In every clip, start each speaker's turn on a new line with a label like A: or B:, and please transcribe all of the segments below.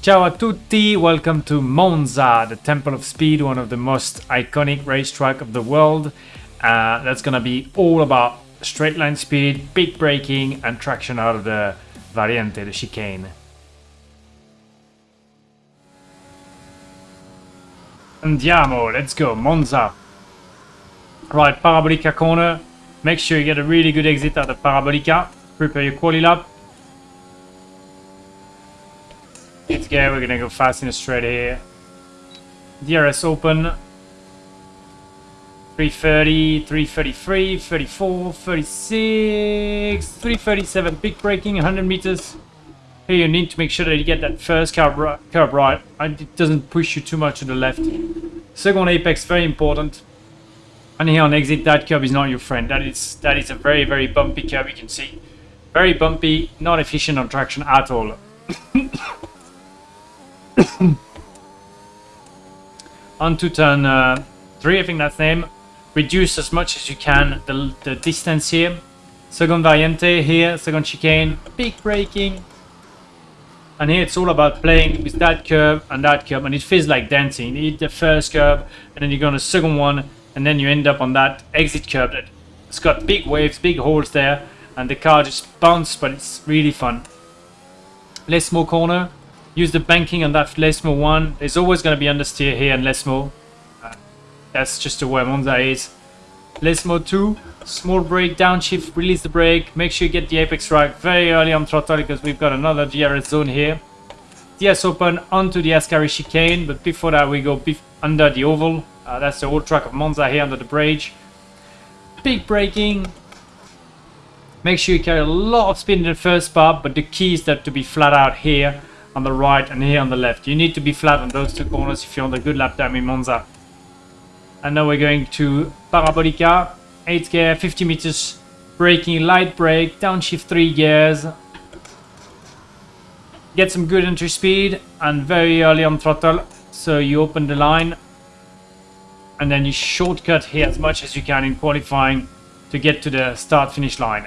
A: Ciao a tutti, welcome to Monza, the Temple of Speed, one of the most iconic racetrack of the world. Uh, that's gonna be all about straight line speed, big braking and traction out of the Variante, the chicane. Andiamo, let's go, Monza. Right, Parabolica corner. Make sure you get a really good exit out of the Parabolica. Prepare your quali lap. We're gonna go fast in a straight here. DRS open. 330, 333, 34, 36, 337, big braking, 100 meters. Here you need to make sure that you get that first curb right, curve right and it doesn't push you too much to the left. Second apex, very important. And here on exit, that curb is not your friend. That is that is a very, very bumpy curb, you can see. Very bumpy, not efficient on traction at all. on to turn uh, 3, I think that's name. Reduce as much as you can the, the distance here. Second variante here, second chicane, big braking. And here it's all about playing with that curve and that curve, and it feels like dancing. You hit the first curve, and then you go on the second one, and then you end up on that exit curve that it's got big waves, big holes there, and the car just bounces, but it's really fun. Lesmo corner, use the banking on that Lesmo one. There's always going to be understeer here in Lesmo. Uh, that's just the way Monza is. Lesmo 2, small brake, downshift, release the brake, make sure you get the apex right very early on throttle because we've got another DRS zone here. DS open onto the Ascari chicane, but before that we go under the oval. Uh, that's the old track of Monza here under the bridge. Big braking. Make sure you carry a lot of speed in the first part, but the key is that to be flat out here on the right and here on the left. You need to be flat on those two corners if you want a good lap time in Monza. And now we're going to Parabolica, 8 gear, 50 meters, braking, light brake, downshift 3 gears. Get some good entry speed and very early on throttle, so you open the line and then you shortcut here as much as you can in qualifying to get to the start finish line.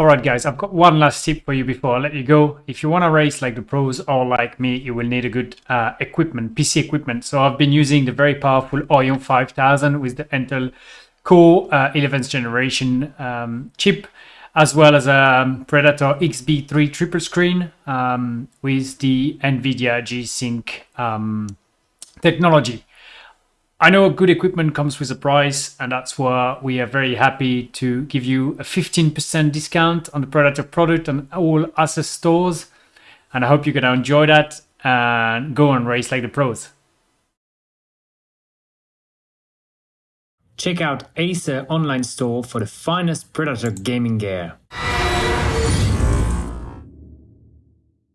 A: Alright guys, I've got one last tip for you before I let you go. If you want to race like the pros or like me, you will need a good uh, equipment, PC equipment. So I've been using the very powerful Orion 5000 with the Intel Core uh, 11th generation um, chip, as well as a um, Predator XB3 triple screen um, with the NVIDIA G-Sync um, technology. I know good equipment comes with a price, and that's why we are very happy to give you a 15% discount on the Predator product on all Acer stores. And I hope you're going to enjoy that and go and race like the pros. Check out Acer online store for the finest Predator gaming gear.